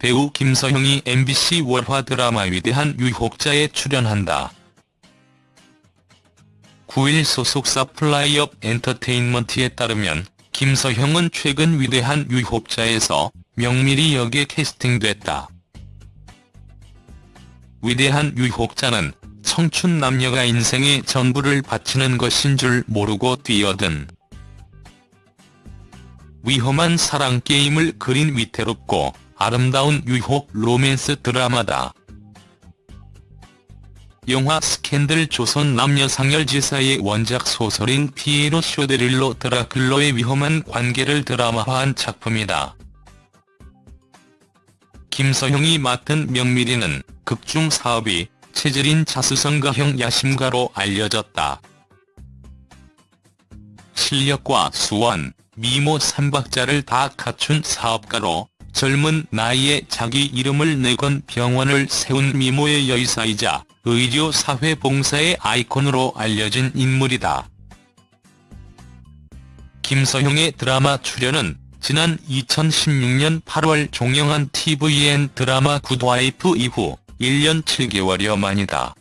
배우 김서형이 MBC 월화 드라마 위대한 유혹자에 출연한다. 9일 소속사 플라이업 엔터테인먼트에 따르면 김서형은 최근 위대한 유혹자에서 명미리 역에 캐스팅됐다. 위대한 유혹자는 청춘 남녀가 인생의 전부를 바치는 것인 줄 모르고 뛰어든 위험한 사랑 게임을 그린 위태롭고 아름다운 유혹 로맨스 드라마다. 영화 스캔들 조선 남녀 상열지사의 원작 소설인 피에르 쇼데를로 드 라클로의 위험한 관계를 드라마화한 작품이다. 김서형이 맡은 명미리는 극중 사업이 체질인 자수성가형 야심가로 알려졌다. 실력과 수완, 미모 삼박자를 다 갖춘 사업가로 젊은 나이에 자기 이름을 내건 병원을 세운 미모의 여의사이자 의료 사회 봉사의 아이콘으로 알려진 인물이다. 김서형의 드라마 출연은 지난 2016년 8월 종영한 tvN 드라마 굿와이프 이후 1년 7개월여 만이다.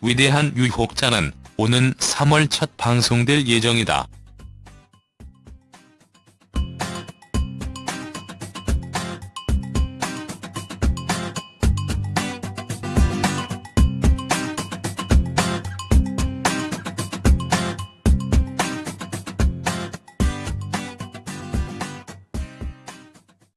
위대한 유혹자는 오는 3월 첫 방송될 예정이다.